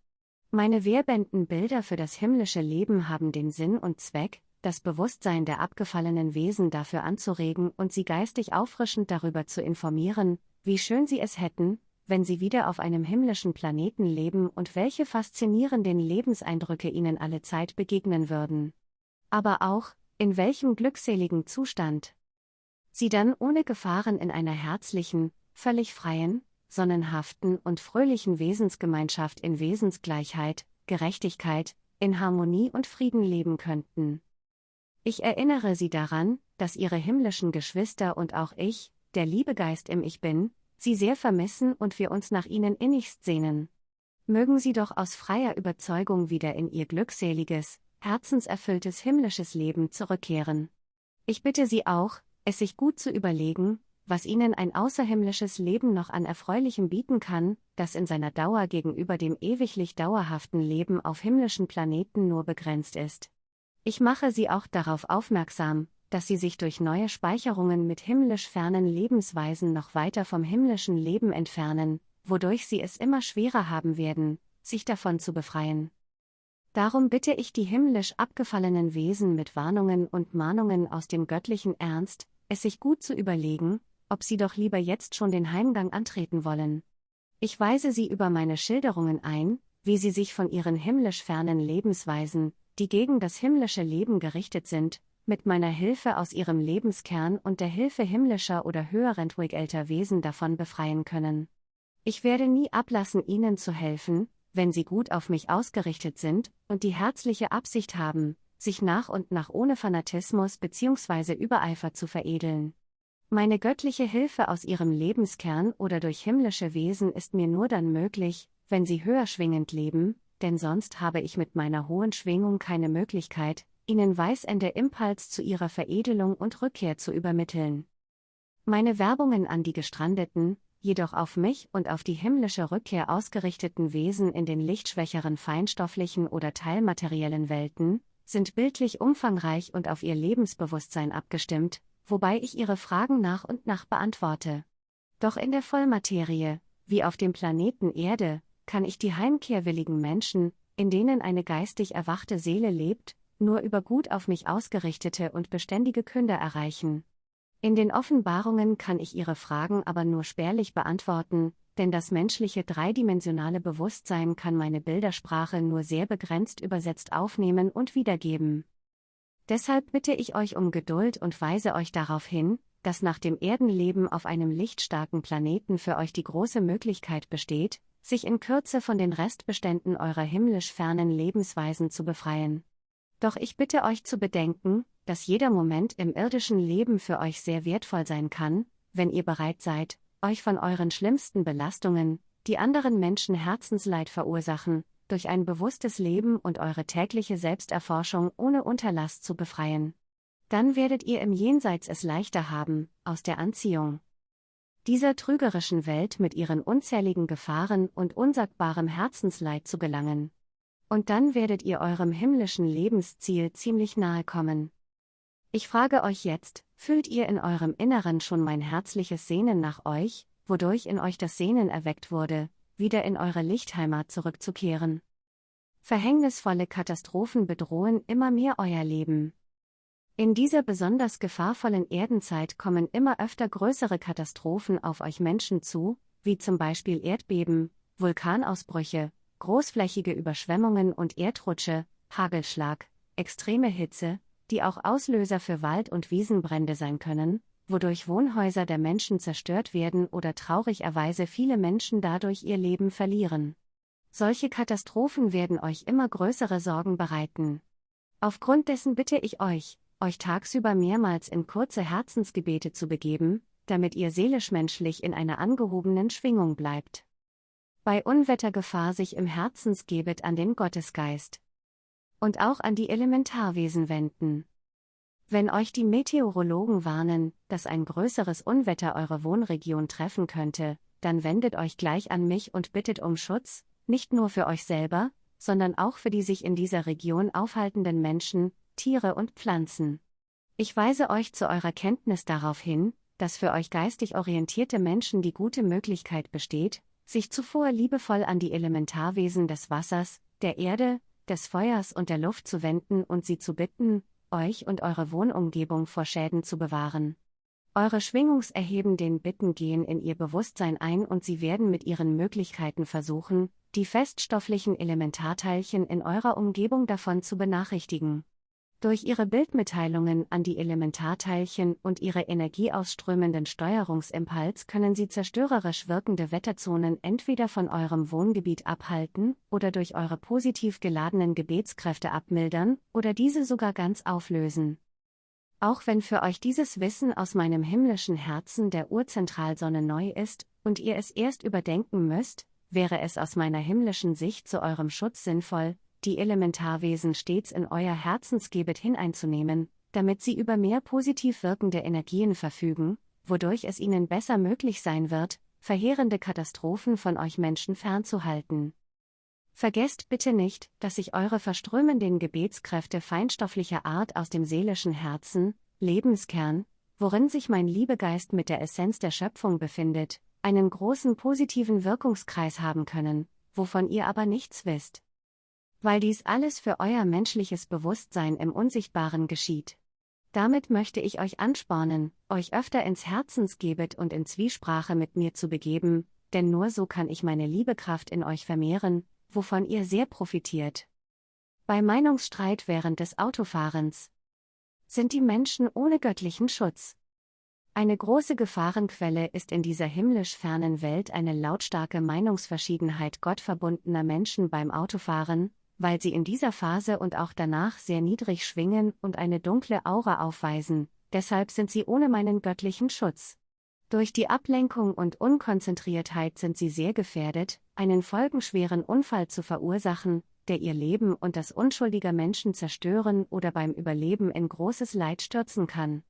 Meine wehrbenden Bilder für das himmlische Leben haben den Sinn und Zweck, das Bewusstsein der abgefallenen Wesen dafür anzuregen und sie geistig auffrischend darüber zu informieren, wie schön sie es hätten, wenn sie wieder auf einem himmlischen Planeten leben und welche faszinierenden Lebenseindrücke ihnen alle Zeit begegnen würden. Aber auch, in welchem glückseligen Zustand sie dann ohne Gefahren in einer herzlichen, völlig freien, sonnenhaften und fröhlichen Wesensgemeinschaft in Wesensgleichheit, Gerechtigkeit, in Harmonie und Frieden leben könnten. Ich erinnere Sie daran, dass Ihre himmlischen Geschwister und auch ich, der Liebegeist im Ich Bin, sie sehr vermissen und wir uns nach ihnen innigst sehnen. Mögen sie doch aus freier Überzeugung wieder in ihr glückseliges, herzenserfülltes himmlisches Leben zurückkehren. Ich bitte Sie auch, es sich gut zu überlegen, was Ihnen ein außerhimmlisches Leben noch an Erfreulichem bieten kann, das in seiner Dauer gegenüber dem ewiglich dauerhaften Leben auf himmlischen Planeten nur begrenzt ist. Ich mache Sie auch darauf aufmerksam, dass sie sich durch neue Speicherungen mit himmlisch fernen Lebensweisen noch weiter vom himmlischen Leben entfernen, wodurch sie es immer schwerer haben werden, sich davon zu befreien. Darum bitte ich die himmlisch abgefallenen Wesen mit Warnungen und Mahnungen aus dem göttlichen Ernst, es sich gut zu überlegen, ob sie doch lieber jetzt schon den Heimgang antreten wollen. Ich weise sie über meine Schilderungen ein, wie sie sich von ihren himmlisch fernen Lebensweisen, die gegen das himmlische Leben gerichtet sind, mit meiner Hilfe aus ihrem Lebenskern und der Hilfe himmlischer oder höher entwickelter Wesen davon befreien können. Ich werde nie ablassen, ihnen zu helfen, wenn sie gut auf mich ausgerichtet sind und die herzliche Absicht haben, sich nach und nach ohne Fanatismus bzw. Übereifer zu veredeln. Meine göttliche Hilfe aus ihrem Lebenskern oder durch himmlische Wesen ist mir nur dann möglich, wenn sie höher schwingend leben, denn sonst habe ich mit meiner hohen Schwingung keine Möglichkeit, ihnen Weißende Impuls zu ihrer Veredelung und Rückkehr zu übermitteln. Meine Werbungen an die gestrandeten, jedoch auf mich und auf die himmlische Rückkehr ausgerichteten Wesen in den lichtschwächeren feinstofflichen oder teilmateriellen Welten, sind bildlich umfangreich und auf ihr Lebensbewusstsein abgestimmt, wobei ich ihre Fragen nach und nach beantworte. Doch in der Vollmaterie, wie auf dem Planeten Erde, kann ich die heimkehrwilligen Menschen, in denen eine geistig erwachte Seele lebt, nur über gut auf mich ausgerichtete und beständige Künder erreichen. In den Offenbarungen kann ich ihre Fragen aber nur spärlich beantworten, denn das menschliche dreidimensionale Bewusstsein kann meine Bildersprache nur sehr begrenzt übersetzt aufnehmen und wiedergeben. Deshalb bitte ich euch um Geduld und weise euch darauf hin, dass nach dem Erdenleben auf einem lichtstarken Planeten für euch die große Möglichkeit besteht, sich in Kürze von den Restbeständen eurer himmlisch fernen Lebensweisen zu befreien. Doch ich bitte euch zu bedenken, dass jeder Moment im irdischen Leben für euch sehr wertvoll sein kann, wenn ihr bereit seid, euch von euren schlimmsten Belastungen, die anderen Menschen Herzensleid verursachen, durch ein bewusstes Leben und eure tägliche Selbsterforschung ohne Unterlass zu befreien. Dann werdet ihr im Jenseits es leichter haben, aus der Anziehung dieser trügerischen Welt mit ihren unzähligen Gefahren und unsagbarem Herzensleid zu gelangen. Und dann werdet ihr eurem himmlischen Lebensziel ziemlich nahe kommen. Ich frage euch jetzt, fühlt ihr in eurem Inneren schon mein herzliches Sehnen nach euch, wodurch in euch das Sehnen erweckt wurde, wieder in eure Lichtheimat zurückzukehren? Verhängnisvolle Katastrophen bedrohen immer mehr euer Leben. In dieser besonders gefahrvollen Erdenzeit kommen immer öfter größere Katastrophen auf euch Menschen zu, wie zum Beispiel Erdbeben, Vulkanausbrüche, großflächige Überschwemmungen und Erdrutsche, Hagelschlag, extreme Hitze, die auch Auslöser für Wald- und Wiesenbrände sein können, wodurch Wohnhäuser der Menschen zerstört werden oder traurigerweise viele Menschen dadurch ihr Leben verlieren. Solche Katastrophen werden euch immer größere Sorgen bereiten. Aufgrund dessen bitte ich euch, euch tagsüber mehrmals in kurze Herzensgebete zu begeben, damit ihr seelisch-menschlich in einer angehobenen Schwingung bleibt. Bei Unwettergefahr sich im Herzensgebet an den Gottesgeist und auch an die Elementarwesen wenden. Wenn euch die Meteorologen warnen, dass ein größeres Unwetter eure Wohnregion treffen könnte, dann wendet euch gleich an mich und bittet um Schutz, nicht nur für euch selber, sondern auch für die sich in dieser Region aufhaltenden Menschen, Tiere und Pflanzen. Ich weise euch zu eurer Kenntnis darauf hin, dass für euch geistig orientierte Menschen die gute Möglichkeit besteht, sich zuvor liebevoll an die Elementarwesen des Wassers, der Erde, des Feuers und der Luft zu wenden und sie zu bitten, euch und eure Wohnumgebung vor Schäden zu bewahren. Eure schwingungserhebenden Bitten gehen in ihr Bewusstsein ein und sie werden mit ihren Möglichkeiten versuchen, die feststofflichen Elementarteilchen in eurer Umgebung davon zu benachrichtigen. Durch ihre Bildmitteilungen an die Elementarteilchen und ihre energieausströmenden Steuerungsimpuls können sie zerstörerisch wirkende Wetterzonen entweder von eurem Wohngebiet abhalten oder durch eure positiv geladenen Gebetskräfte abmildern oder diese sogar ganz auflösen. Auch wenn für euch dieses Wissen aus meinem himmlischen Herzen der Urzentralsonne neu ist und ihr es erst überdenken müsst, wäre es aus meiner himmlischen Sicht zu eurem Schutz sinnvoll, die Elementarwesen stets in euer Herzensgebet hineinzunehmen, damit sie über mehr positiv wirkende Energien verfügen, wodurch es ihnen besser möglich sein wird, verheerende Katastrophen von euch Menschen fernzuhalten. Vergesst bitte nicht, dass sich eure verströmenden Gebetskräfte feinstofflicher Art aus dem seelischen Herzen, Lebenskern, worin sich mein Liebegeist mit der Essenz der Schöpfung befindet, einen großen positiven Wirkungskreis haben können, wovon ihr aber nichts wisst weil dies alles für euer menschliches Bewusstsein im Unsichtbaren geschieht. Damit möchte ich euch anspornen, euch öfter ins Herzensgebet und in Zwiesprache mit mir zu begeben, denn nur so kann ich meine Liebekraft in euch vermehren, wovon ihr sehr profitiert. Bei Meinungsstreit während des Autofahrens sind die Menschen ohne göttlichen Schutz. Eine große Gefahrenquelle ist in dieser himmlisch fernen Welt eine lautstarke Meinungsverschiedenheit gottverbundener Menschen beim Autofahren, weil sie in dieser Phase und auch danach sehr niedrig schwingen und eine dunkle Aura aufweisen, deshalb sind sie ohne meinen göttlichen Schutz. Durch die Ablenkung und Unkonzentriertheit sind sie sehr gefährdet, einen folgenschweren Unfall zu verursachen, der ihr Leben und das unschuldiger Menschen zerstören oder beim Überleben in großes Leid stürzen kann.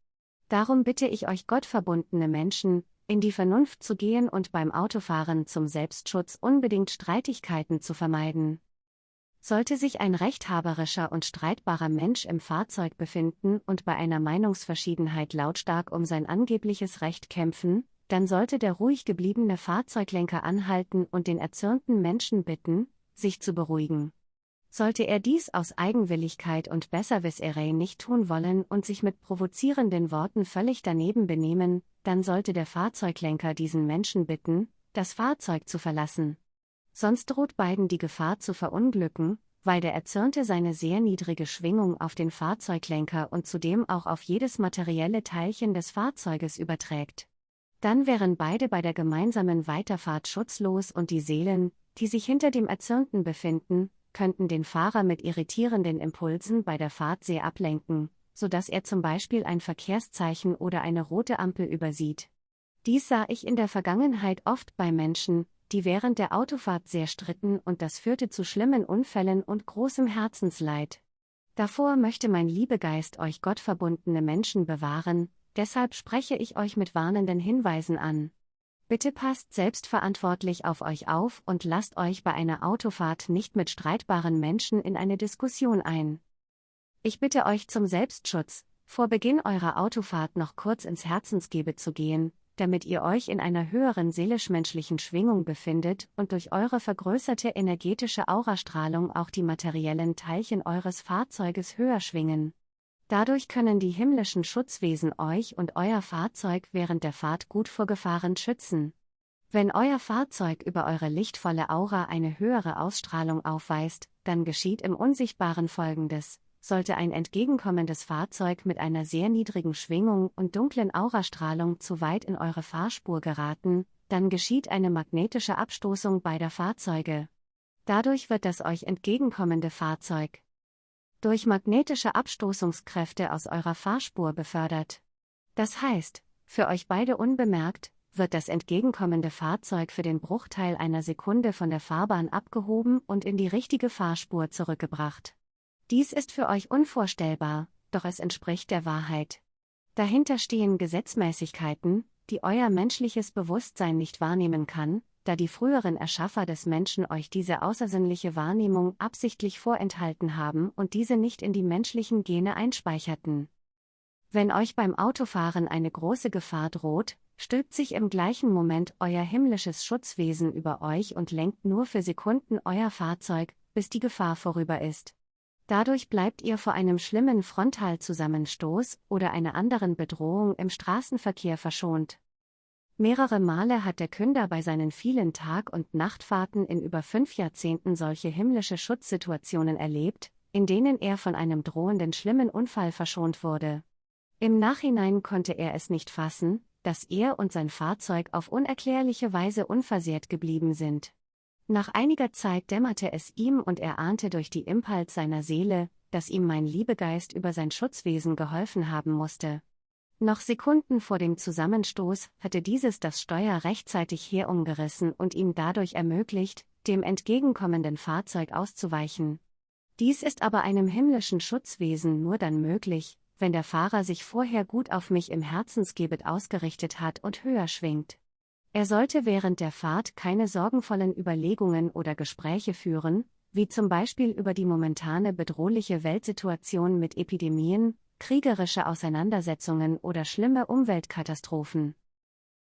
Darum bitte ich euch gottverbundene Menschen, in die Vernunft zu gehen und beim Autofahren zum Selbstschutz unbedingt Streitigkeiten zu vermeiden. Sollte sich ein rechthaberischer und streitbarer Mensch im Fahrzeug befinden und bei einer Meinungsverschiedenheit lautstark um sein angebliches Recht kämpfen, dann sollte der ruhig gebliebene Fahrzeuglenker anhalten und den erzürnten Menschen bitten, sich zu beruhigen. Sollte er dies aus Eigenwilligkeit und Besserwisserei nicht tun wollen und sich mit provozierenden Worten völlig daneben benehmen, dann sollte der Fahrzeuglenker diesen Menschen bitten, das Fahrzeug zu verlassen. Sonst droht beiden die Gefahr zu verunglücken, weil der Erzürnte seine sehr niedrige Schwingung auf den Fahrzeuglenker und zudem auch auf jedes materielle Teilchen des Fahrzeuges überträgt. Dann wären beide bei der gemeinsamen Weiterfahrt schutzlos und die Seelen, die sich hinter dem Erzürnten befinden, könnten den Fahrer mit irritierenden Impulsen bei der Fahrt sehr ablenken, so dass er zum Beispiel ein Verkehrszeichen oder eine rote Ampel übersieht. Dies sah ich in der Vergangenheit oft bei Menschen, die während der Autofahrt sehr stritten und das führte zu schlimmen Unfällen und großem Herzensleid. Davor möchte mein Liebegeist euch gottverbundene Menschen bewahren, deshalb spreche ich euch mit warnenden Hinweisen an. Bitte passt selbstverantwortlich auf euch auf und lasst euch bei einer Autofahrt nicht mit streitbaren Menschen in eine Diskussion ein. Ich bitte euch zum Selbstschutz, vor Beginn eurer Autofahrt noch kurz ins Herzensgebe zu gehen, damit ihr euch in einer höheren seelisch-menschlichen Schwingung befindet und durch eure vergrößerte energetische Aurastrahlung auch die materiellen Teilchen eures Fahrzeuges höher schwingen. Dadurch können die himmlischen Schutzwesen euch und euer Fahrzeug während der Fahrt gut vor Gefahren schützen. Wenn euer Fahrzeug über eure lichtvolle Aura eine höhere Ausstrahlung aufweist, dann geschieht im Unsichtbaren Folgendes sollte ein entgegenkommendes Fahrzeug mit einer sehr niedrigen Schwingung und dunklen Aurastrahlung zu weit in eure Fahrspur geraten, dann geschieht eine magnetische Abstoßung beider Fahrzeuge. Dadurch wird das euch entgegenkommende Fahrzeug durch magnetische Abstoßungskräfte aus eurer Fahrspur befördert. Das heißt, für euch beide unbemerkt, wird das entgegenkommende Fahrzeug für den Bruchteil einer Sekunde von der Fahrbahn abgehoben und in die richtige Fahrspur zurückgebracht. Dies ist für euch unvorstellbar, doch es entspricht der Wahrheit. Dahinter stehen Gesetzmäßigkeiten, die euer menschliches Bewusstsein nicht wahrnehmen kann, da die früheren Erschaffer des Menschen euch diese außersinnliche Wahrnehmung absichtlich vorenthalten haben und diese nicht in die menschlichen Gene einspeicherten. Wenn euch beim Autofahren eine große Gefahr droht, stülpt sich im gleichen Moment euer himmlisches Schutzwesen über euch und lenkt nur für Sekunden euer Fahrzeug, bis die Gefahr vorüber ist. Dadurch bleibt ihr vor einem schlimmen Frontalzusammenstoß oder einer anderen Bedrohung im Straßenverkehr verschont. Mehrere Male hat der Künder bei seinen vielen Tag- und Nachtfahrten in über fünf Jahrzehnten solche himmlische Schutzsituationen erlebt, in denen er von einem drohenden schlimmen Unfall verschont wurde. Im Nachhinein konnte er es nicht fassen, dass er und sein Fahrzeug auf unerklärliche Weise unversehrt geblieben sind. Nach einiger Zeit dämmerte es ihm und er ahnte durch die Impuls seiner Seele, dass ihm mein Liebegeist über sein Schutzwesen geholfen haben musste. Noch Sekunden vor dem Zusammenstoß hatte dieses das Steuer rechtzeitig herumgerissen und ihm dadurch ermöglicht, dem entgegenkommenden Fahrzeug auszuweichen. Dies ist aber einem himmlischen Schutzwesen nur dann möglich, wenn der Fahrer sich vorher gut auf mich im Herzensgebet ausgerichtet hat und höher schwingt. Er sollte während der Fahrt keine sorgenvollen Überlegungen oder Gespräche führen, wie zum Beispiel über die momentane bedrohliche Weltsituation mit Epidemien, kriegerische Auseinandersetzungen oder schlimme Umweltkatastrophen.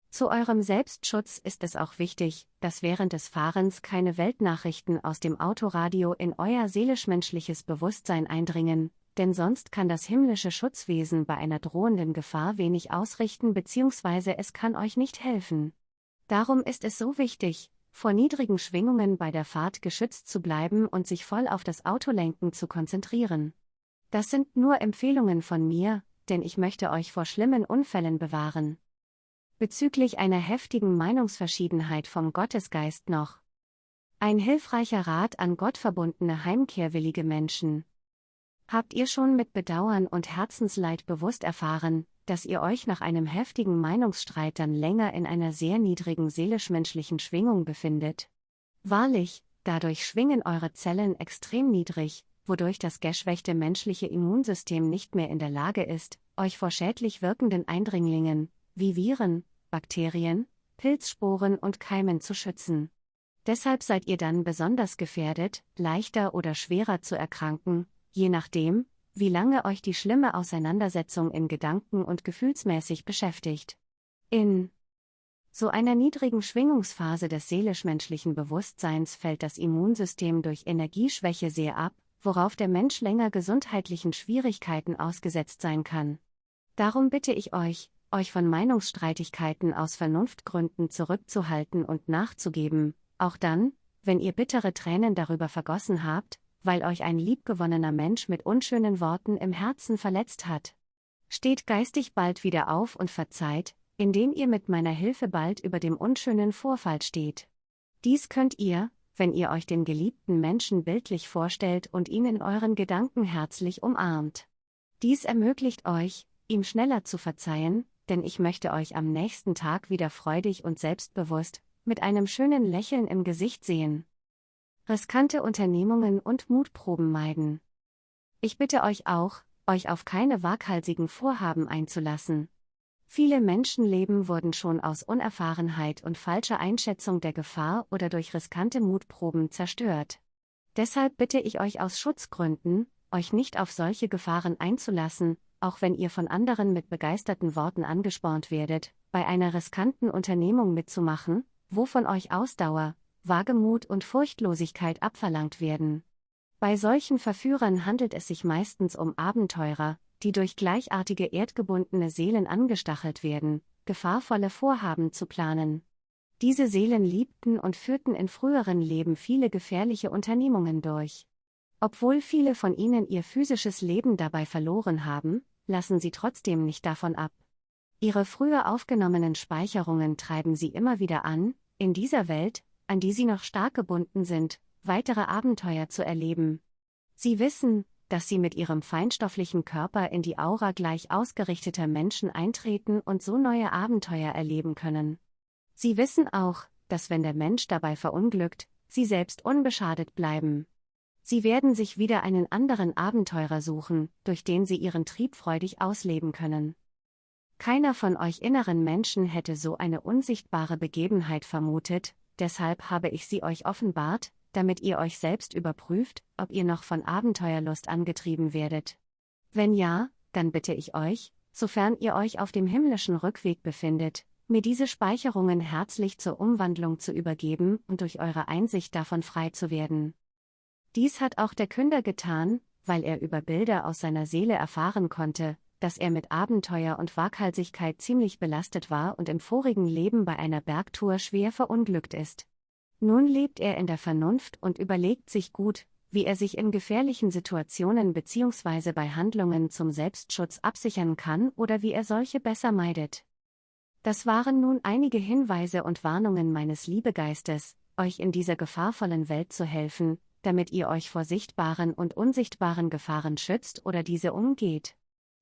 Zu eurem Selbstschutz ist es auch wichtig, dass während des Fahrens keine Weltnachrichten aus dem Autoradio in euer seelisch-menschliches Bewusstsein eindringen, denn sonst kann das himmlische Schutzwesen bei einer drohenden Gefahr wenig ausrichten bzw. es kann euch nicht helfen. Darum ist es so wichtig, vor niedrigen Schwingungen bei der Fahrt geschützt zu bleiben und sich voll auf das Autolenken zu konzentrieren. Das sind nur Empfehlungen von mir, denn ich möchte euch vor schlimmen Unfällen bewahren. Bezüglich einer heftigen Meinungsverschiedenheit vom Gottesgeist noch. Ein hilfreicher Rat an gottverbundene heimkehrwillige Menschen. Habt ihr schon mit Bedauern und Herzensleid bewusst erfahren, dass ihr euch nach einem heftigen Meinungsstreit dann länger in einer sehr niedrigen seelisch-menschlichen Schwingung befindet. Wahrlich, dadurch schwingen eure Zellen extrem niedrig, wodurch das geschwächte menschliche Immunsystem nicht mehr in der Lage ist, euch vor schädlich wirkenden Eindringlingen, wie Viren, Bakterien, Pilzsporen und Keimen zu schützen. Deshalb seid ihr dann besonders gefährdet, leichter oder schwerer zu erkranken, je nachdem, wie lange euch die schlimme Auseinandersetzung in Gedanken und gefühlsmäßig beschäftigt. In so einer niedrigen Schwingungsphase des seelisch-menschlichen Bewusstseins fällt das Immunsystem durch Energieschwäche sehr ab, worauf der Mensch länger gesundheitlichen Schwierigkeiten ausgesetzt sein kann. Darum bitte ich euch, euch von Meinungsstreitigkeiten aus Vernunftgründen zurückzuhalten und nachzugeben, auch dann, wenn ihr bittere Tränen darüber vergossen habt, weil euch ein liebgewonnener Mensch mit unschönen Worten im Herzen verletzt hat. Steht geistig bald wieder auf und verzeiht, indem ihr mit meiner Hilfe bald über dem unschönen Vorfall steht. Dies könnt ihr, wenn ihr euch den geliebten Menschen bildlich vorstellt und ihn in euren Gedanken herzlich umarmt. Dies ermöglicht euch, ihm schneller zu verzeihen, denn ich möchte euch am nächsten Tag wieder freudig und selbstbewusst, mit einem schönen Lächeln im Gesicht sehen riskante Unternehmungen und Mutproben meiden. Ich bitte euch auch, euch auf keine waghalsigen Vorhaben einzulassen. Viele Menschenleben wurden schon aus Unerfahrenheit und falscher Einschätzung der Gefahr oder durch riskante Mutproben zerstört. Deshalb bitte ich euch aus Schutzgründen, euch nicht auf solche Gefahren einzulassen, auch wenn ihr von anderen mit begeisterten Worten angespornt werdet, bei einer riskanten Unternehmung mitzumachen, wo von euch Ausdauer, Wagemut und Furchtlosigkeit abverlangt werden. Bei solchen Verführern handelt es sich meistens um Abenteurer, die durch gleichartige erdgebundene Seelen angestachelt werden, gefahrvolle Vorhaben zu planen. Diese Seelen liebten und führten in früheren Leben viele gefährliche Unternehmungen durch. Obwohl viele von ihnen ihr physisches Leben dabei verloren haben, lassen sie trotzdem nicht davon ab. Ihre früher aufgenommenen Speicherungen treiben sie immer wieder an, in dieser Welt, an die sie noch stark gebunden sind, weitere Abenteuer zu erleben. Sie wissen, dass sie mit ihrem feinstofflichen Körper in die Aura gleich ausgerichteter Menschen eintreten und so neue Abenteuer erleben können. Sie wissen auch, dass wenn der Mensch dabei verunglückt, sie selbst unbeschadet bleiben. Sie werden sich wieder einen anderen Abenteurer suchen, durch den sie ihren Trieb freudig ausleben können. Keiner von euch inneren Menschen hätte so eine unsichtbare Begebenheit vermutet, deshalb habe ich sie euch offenbart, damit ihr euch selbst überprüft, ob ihr noch von Abenteuerlust angetrieben werdet. Wenn ja, dann bitte ich euch, sofern ihr euch auf dem himmlischen Rückweg befindet, mir diese Speicherungen herzlich zur Umwandlung zu übergeben und durch eure Einsicht davon frei zu werden. Dies hat auch der Künder getan, weil er über Bilder aus seiner Seele erfahren konnte, dass er mit Abenteuer und Waghalsigkeit ziemlich belastet war und im vorigen Leben bei einer Bergtour schwer verunglückt ist. Nun lebt er in der Vernunft und überlegt sich gut, wie er sich in gefährlichen Situationen bzw. bei Handlungen zum Selbstschutz absichern kann oder wie er solche besser meidet. Das waren nun einige Hinweise und Warnungen meines Liebegeistes, euch in dieser gefahrvollen Welt zu helfen, damit ihr euch vor sichtbaren und unsichtbaren Gefahren schützt oder diese umgeht.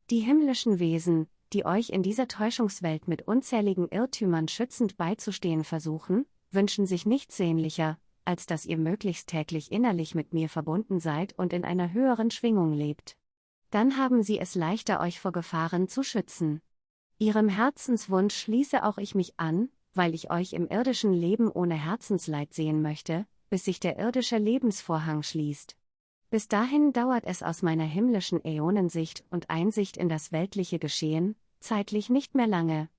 Die himmlischen Wesen, die euch in dieser Täuschungswelt mit unzähligen Irrtümern schützend beizustehen versuchen, wünschen sich nichts sehnlicher, als dass ihr möglichst täglich innerlich mit mir verbunden seid und in einer höheren Schwingung lebt. Dann haben sie es leichter, euch vor Gefahren zu schützen. Ihrem Herzenswunsch schließe auch ich mich an, weil ich euch im irdischen Leben ohne Herzensleid sehen möchte, bis sich der irdische Lebensvorhang schließt. Bis dahin dauert es aus meiner himmlischen Äonensicht und Einsicht in das weltliche Geschehen, zeitlich nicht mehr lange,